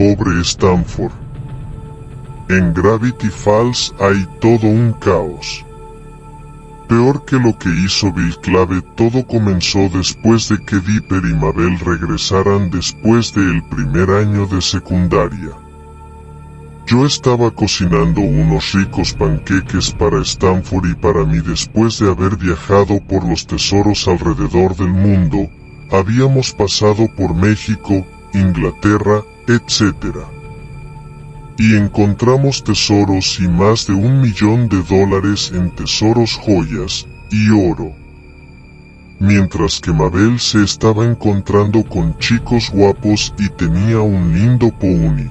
pobre Stanford. En Gravity Falls hay todo un caos. Peor que lo que hizo Bill Clave, todo comenzó después de que Dipper y Mabel regresaran después del primer año de secundaria. Yo estaba cocinando unos ricos panqueques para Stanford y para mí después de haber viajado por los tesoros alrededor del mundo, habíamos pasado por México, Inglaterra, etc. Y encontramos tesoros y más de un millón de dólares en tesoros joyas y oro. Mientras que Mabel se estaba encontrando con chicos guapos y tenía un lindo pony.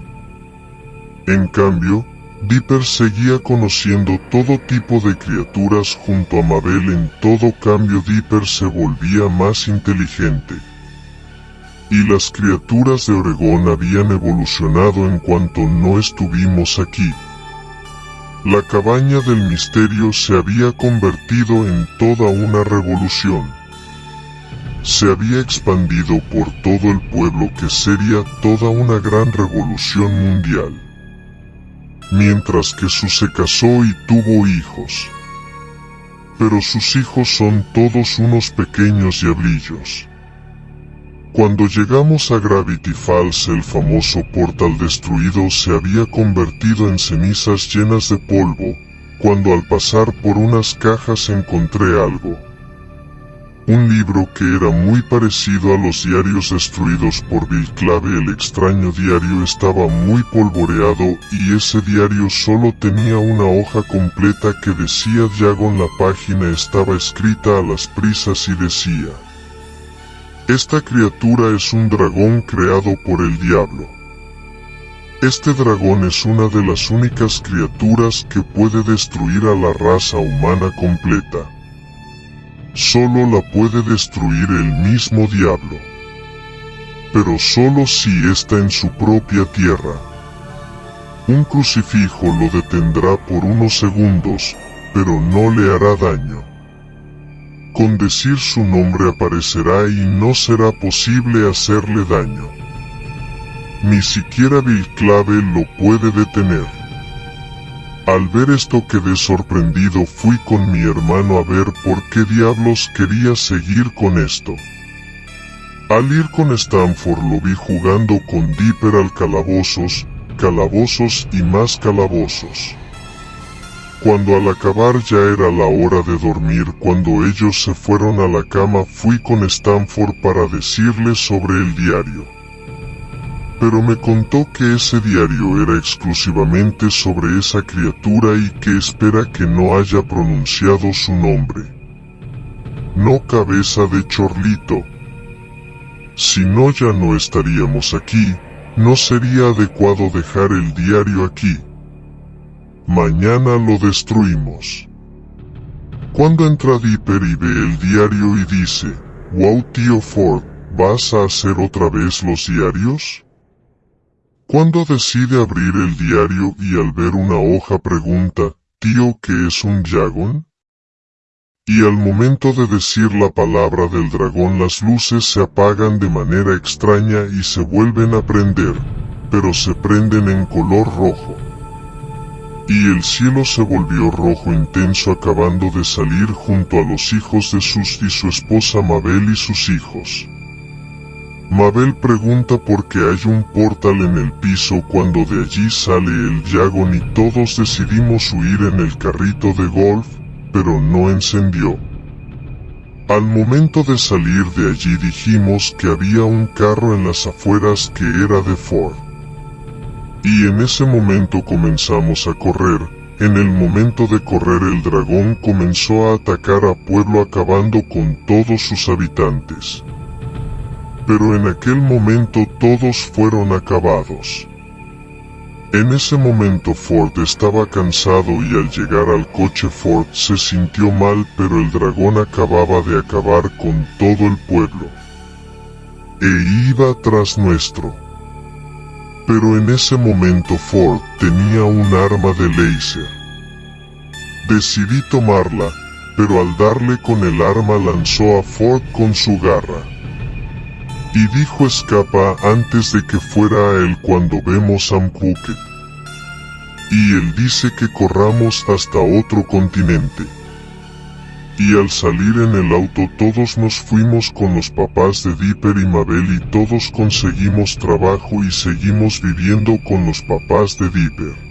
En cambio, Dipper seguía conociendo todo tipo de criaturas junto a Mabel en todo cambio Dipper se volvía más inteligente. Y las criaturas de Oregón habían evolucionado en cuanto no estuvimos aquí. La cabaña del misterio se había convertido en toda una revolución. Se había expandido por todo el pueblo que sería toda una gran revolución mundial mientras que su se casó y tuvo hijos. Pero sus hijos son todos unos pequeños diablillos. Cuando llegamos a Gravity Falls el famoso portal destruido se había convertido en cenizas llenas de polvo, cuando al pasar por unas cajas encontré algo un libro que era muy parecido a los diarios destruidos por Bill Clave. El extraño diario estaba muy polvoreado y ese diario solo tenía una hoja completa que decía Jagon. La página estaba escrita a las prisas y decía, Esta criatura es un dragón creado por el diablo. Este dragón es una de las únicas criaturas que puede destruir a la raza humana completa solo la puede destruir el mismo diablo. Pero solo si está en su propia tierra. Un crucifijo lo detendrá por unos segundos, pero no le hará daño. Con decir su nombre aparecerá y no será posible hacerle daño. Ni siquiera Clave lo puede detener. Al ver esto quedé sorprendido fui con mi hermano a ver por qué diablos quería seguir con esto. Al ir con Stanford lo vi jugando con Dipper al calabozos, calabozos y más calabozos. Cuando al acabar ya era la hora de dormir cuando ellos se fueron a la cama fui con Stanford para decirles sobre el diario pero me contó que ese diario era exclusivamente sobre esa criatura y que espera que no haya pronunciado su nombre. No cabeza de chorlito. Si no ya no estaríamos aquí, no sería adecuado dejar el diario aquí. Mañana lo destruimos. Cuando entra Dipper y ve el diario y dice, wow tío Ford, ¿vas a hacer otra vez los diarios? Cuando decide abrir el diario y al ver una hoja pregunta, tío, ¿qué es un dragón? Y al momento de decir la palabra del dragón las luces se apagan de manera extraña y se vuelven a prender, pero se prenden en color rojo. Y el cielo se volvió rojo intenso acabando de salir junto a los hijos de Sus y su esposa Mabel y sus hijos. Mabel pregunta por qué hay un portal en el piso cuando de allí sale el Yagon y todos decidimos huir en el carrito de golf, pero no encendió. Al momento de salir de allí dijimos que había un carro en las afueras que era de Ford. Y en ese momento comenzamos a correr, en el momento de correr el dragón comenzó a atacar a pueblo acabando con todos sus habitantes pero en aquel momento todos fueron acabados. En ese momento Ford estaba cansado y al llegar al coche Ford se sintió mal pero el dragón acababa de acabar con todo el pueblo. E iba tras nuestro. Pero en ese momento Ford tenía un arma de láser. Decidí tomarla, pero al darle con el arma lanzó a Ford con su garra. Y dijo escapa antes de que fuera a él cuando vemos a Mpuket. Y él dice que corramos hasta otro continente. Y al salir en el auto todos nos fuimos con los papás de Dipper y Mabel y todos conseguimos trabajo y seguimos viviendo con los papás de Dipper.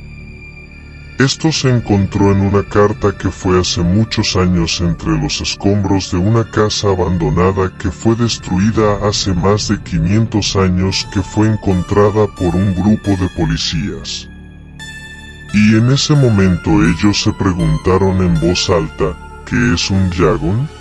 Esto se encontró en una carta que fue hace muchos años entre los escombros de una casa abandonada que fue destruida hace más de 500 años que fue encontrada por un grupo de policías. Y en ese momento ellos se preguntaron en voz alta, ¿qué es un Yagon?